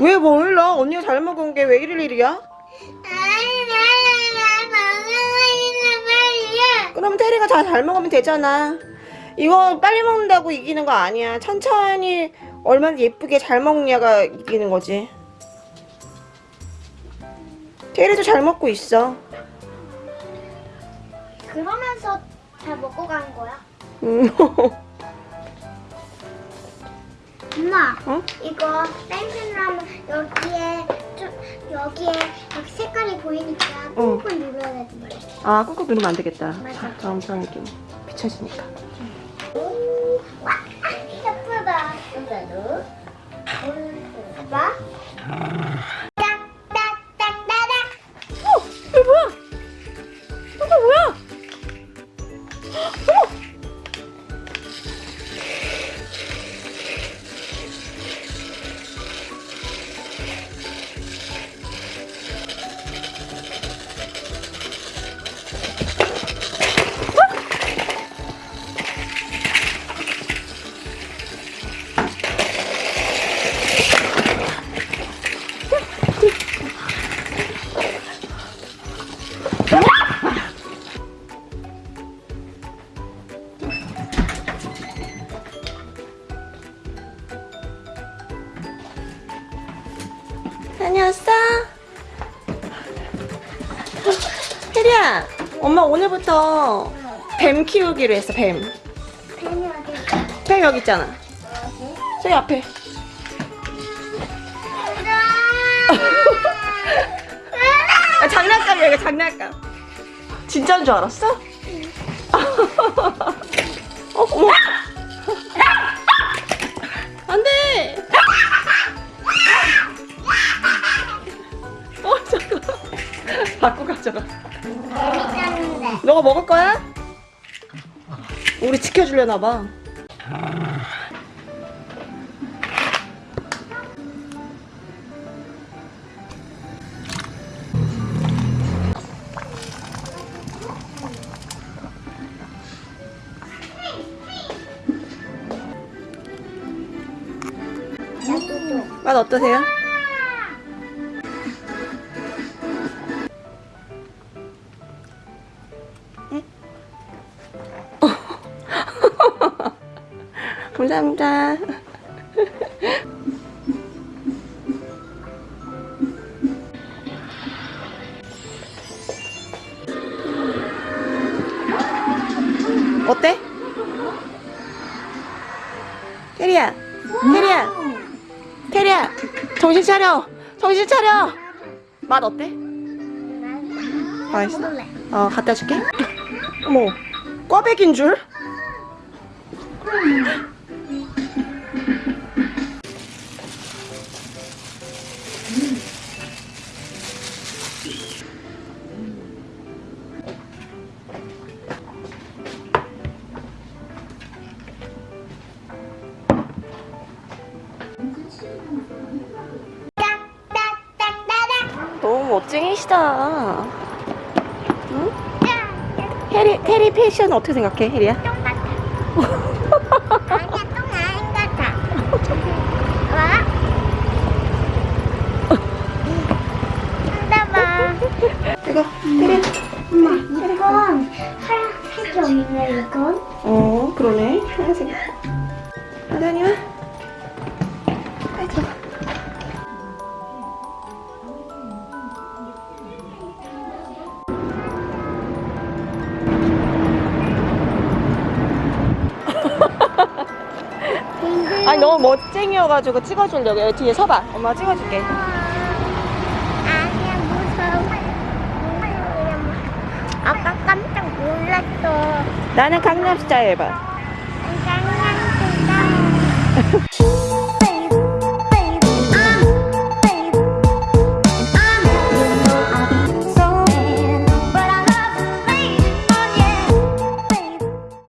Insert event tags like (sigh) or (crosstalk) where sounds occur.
왜 몰라? 언니가 잘 먹은 게 왜 이럴 일이야? 그럼 테리가 다잘 먹으면 되잖아. 이거 빨리 먹는다고 이기는 거 아니야. 천천히 얼마나 예쁘게 잘 먹냐가 이기는 거지. 테리도 잘 먹고 있어. 그러면서 잘 먹고 가는 거야? 음. (laughs) 엄마, 어? 이거 땡펜으로 하면 여기에 좀 여기에 막 색깔이 보이니까 어. 꾹꾹 눌러야 되는 거래. 아, 꾹꾹 누르면 안 되겠다. 맞아. 다음 사람에게 비춰지니까. 엄마 오늘부터 뱀 키우기로 했어, 뱀. 펜이 어디? 뱀 여기 있잖아. 저기 앞에. 아, 장난감이야, 이거 장난감. 진짜인 줄 알았어? 어, 어머. 안 돼! 어, 잠깐. 바꿔 가져가. 너가 먹을 거야? 우리 지켜주려나 봐. 맛 어떠세요? 감사합니다. 어때? 테리야, 테리야, 테리야, 정신 차려, 정신 차려. 맛 어때? 맛있어? 어, 갖다 줄게. 어머, 꽈배기인 줄? 멋쟁이시다. 응? 해리, 해리 패션 어떻게 생각해, 해리야? 똥 같아. 아니야, 똥 아닌 것 같아. 와. 한다봐. 이거, 해리. 엄마, 이건 이건. 어, 그러네. 하얀색. 하단이 와. 아니 너무 멋쟁이여가지고 찍어주려고. 여기 뒤에 서봐. 엄마 찍어줄게. 아니야 무서워. 아까 깜짝 놀랐어. 나는 강남스타일 봐. 강남스타일.